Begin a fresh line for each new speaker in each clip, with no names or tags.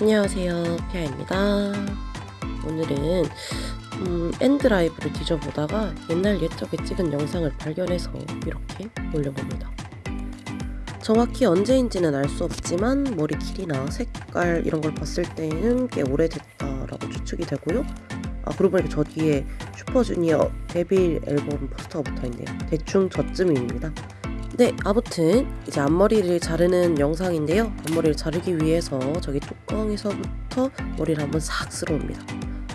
안녕하세요. 피아입니다. 오늘은 음, N드라이브를 뒤져보다가 옛날 옛적에 찍은 영상을 발견해서 이렇게 올려봅니다. 정확히 언제인지는 알 수 없지만 머리 길이나 색깔 이런 걸 봤을 때는 꽤 오래됐다라고 추측이 되고요 아 그러고 보니까 저 뒤에 슈퍼주니어 데뷔 앨범 포스터가 붙어있네요. 대충 저쯤입니다. 네 아무튼 이제 앞머리를 자르는 영상인데요. 앞머리를 자르기 위해서 저기 뚜껑에서부터 머리를 한번 싹 쓸어옵니다.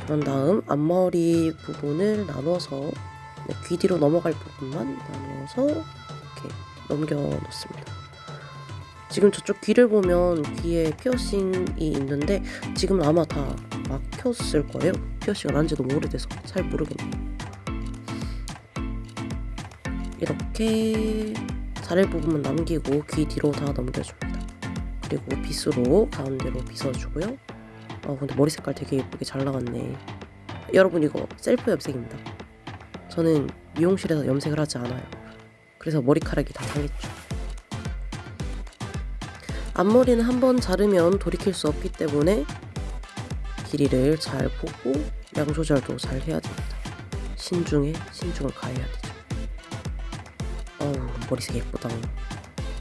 그런 다음 앞머리 부분을 나눠서 네, 귀 뒤로 넘어갈 부분만 나눠서 이렇게 넘겨 놓습니다. 지금 저쪽 귀를 보면 귀에 피어싱이 있는데 지금 아마 다 막혔을 거예요 지 너무 오래돼서 잘 모르겠네요 이렇게 자를 부분만 남기고 귀 뒤로 다 넘겨줍니다. 그리고 빗으로 가운데로 빗어주고요. 아 근데 머리 색깔 되게 예쁘게 잘 나왔네. 여러분 이거 셀프 염색입니다. 저는 미용실에서 염색을 하지 않아요. 그래서 머리카락이 다 상했죠. 앞머리는 한번 자르면 돌이킬 수 없기 때문에 길이를 잘 보고 양 조절도 잘 해야 됩니다. 신중에 신중을 가해야 되죠. 어우 머리색 예쁘다.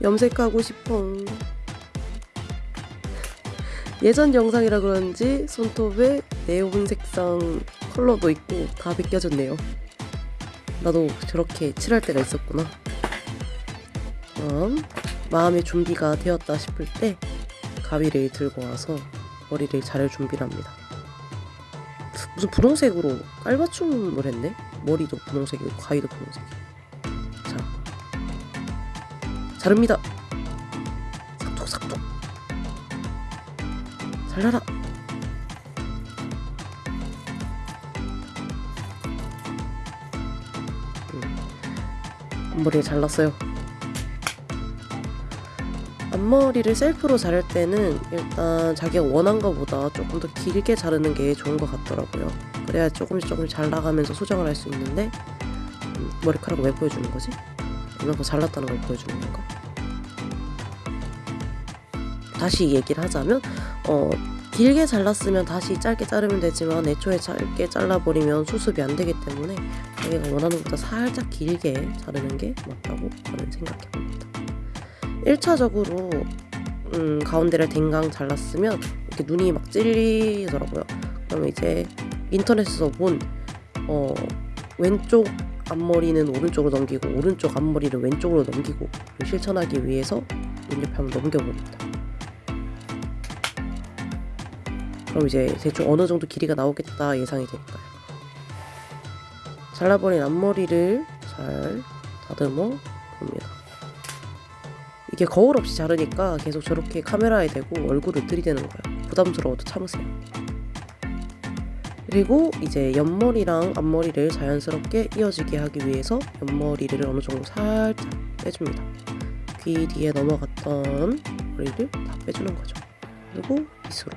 염색하고 싶어. 예전 영상이라 그런지 손톱에 네온 색상 컬러도 있고 다 벗겨졌네요. 나도 저렇게 칠할 때가 있었구나. 그럼 마음의 준비가 되었다 싶을 때 가위를 들고 와서 머리를 자를 준비를 합니다 무슨 분홍색으로 깔맞춤을 했네 머리도 분홍색이고 가위도 분홍색이고 자릅니다. 삭둑삭둑. 잘라라. 음. 앞머리를 잘랐어요. 앞머리를 셀프로 자를 때는 일단 자기가 원한 것보다 조금 더 길게 자르는 게 좋은 것 같더라고요. 그래야 조금씩 조금씩 잘 나가면서 수정을 할 수 있는데 음, 머리카락을 왜 보여주는 거지? 이만큼 잘랐다는 걸 보여주는 건가? 다시 얘기를 하자면 어, 길게 잘랐으면 다시 짧게 자르면 되지만 애초에 짧게 잘라버리면 수습이 안 되기 때문에 자기가 원하는 것보다 살짝 길게 자르는 게 맞다고 저는 생각해 봅니다. 1차적으로 음, 가운데를 댕강 잘랐으면 이렇게 눈이 막 찔리더라고요. 그러면 이제 인터넷에서 본 어, 왼쪽 앞머리는 오른쪽으로 넘기고 오른쪽 앞머리를 왼쪽으로 넘기고 실천하기 위해서 눈 옆에 한번 넘겨봅니다. 그럼 이제 대충 어느 정도 길이가 나오겠다 예상이 되니까요. 잘라버린 앞머리를 잘 다듬어 봅니다. 이게 거울 없이 자르니까 계속 저렇게 카메라에 대고 얼굴을 들이대는 거예요. 부담스러워도 참으세요. 그리고 이제 옆머리랑 앞머리를 자연스럽게 이어지게 하기 위해서 옆머리를 어느 정도 살짝 빼줍니다. 귀 뒤에 넘어갔던 머리를 다 빼주는 거죠. 그리고 빗으로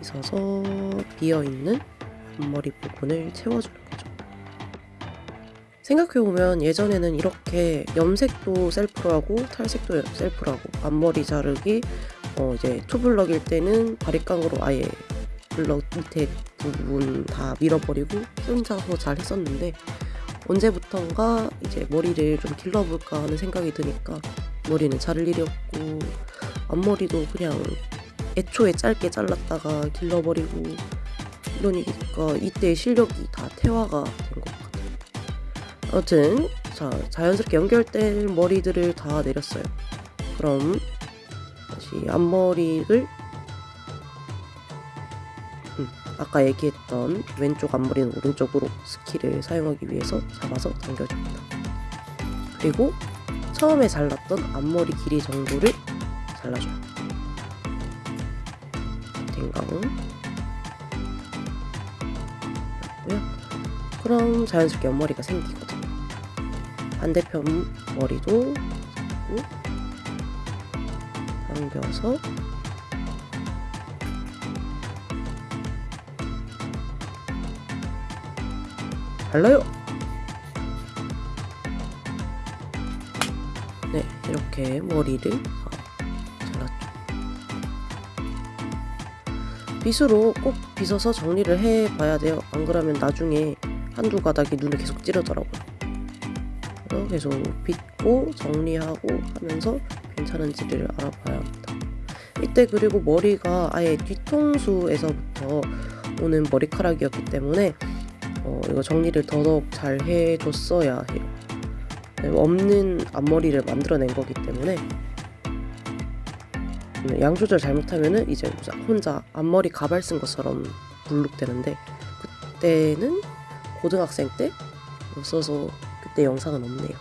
빗어서 비어있는 앞머리 부분을 채워주는. 생각해보면 예전에는 이렇게 염색도 셀프로 하고 탈색도 셀프로 하고 앞머리 자르기 어 이제 투블럭일 때는 바리깡으로 아예 블럭 밑에 부분 다 밀어버리고 혼자서 잘 했었는데 언제부턴가 이제 머리를 좀 길러볼까 하는 생각이 드니까 머리는 자를 일이 없고 앞머리도 그냥 애초에 짧게 잘랐다가 길러버리고 이러니까 이때 실력이 다 퇴화가. 아무튼 자 자연스럽게 연결된 머리들을 다 내렸어요. 그럼 다시 앞머리를 음, 아까 얘기했던 왼쪽 앞머리는 오른쪽으로 스키를 사용하기 위해서 잡아서 당겨줍니다. 그리고 처음에 잘랐던 앞머리 길이 정도를 잘라줘요. 댕강 그럼 자연스럽게 옆머리가 생기거든요. 반대편 머리도 잡고 당겨서 잘라요. 네, 이렇게 머리를 어, 잘랐죠. 빗으로 꼭 빗어서 정리를 해봐야 돼요. 안 그러면 나중에 한두 가닥이 눈에 계속 찌르더라고요. 그래서 계속 빗고 정리하고 하면서 괜찮은지를 알아봐야 합니다. 이때 그리고 머리가 아예 뒤통수에서부터 오는 머리카락이었기 때문에 어, 이거 정리를 더더욱 잘 해줬어야 해요. 네, 없는 앞머리를 만들어낸 거기 때문에 네, 양 조절 잘못하면은 이제 혼자 앞머리 가발 쓴 것처럼 불룩되는데 그때는 고등학생 때 없어서 그때 영상은 없네요.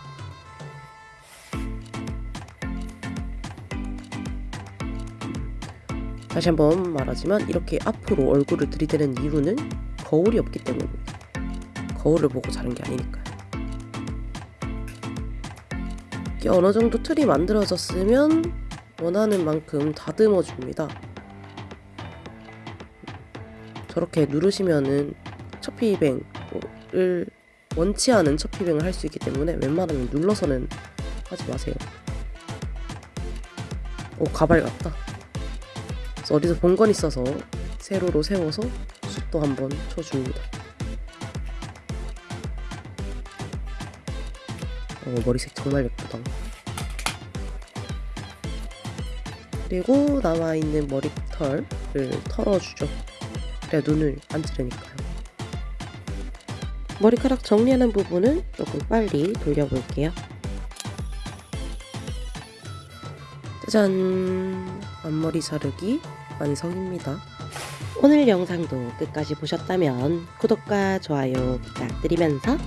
다시 한번 말하지만 이렇게 앞으로 얼굴을 들이대는 이유는 거울이 없기 때문입니다. 거울을 보고 자른 게 아니니까요. 이게 어느 정도 틀이 만들어졌으면 원하는 만큼 다듬어 줍니다. 저렇게 누르시면은 첩히뱅을 원치 않은 첩히뱅을 할 수 있기 때문에 웬만하면 눌러서는 하지 마세요. 오 가발 같다. 그래서 어디서 본 건 있어서 세로로 세워서 숱도 한번 쳐줍니다. 어, 머리색 정말 예쁘다. 그리고 남아있는 머리털을 털어주죠. 그래야 눈을 안 찌르니까요. 머리카락 정리하는 부분은 조금 빨리 돌려볼게요. 짜잔! 앞머리 자르기 완성입니다. 오늘 영상도 끝까지 보셨다면 구독과 좋아요 부탁드리면서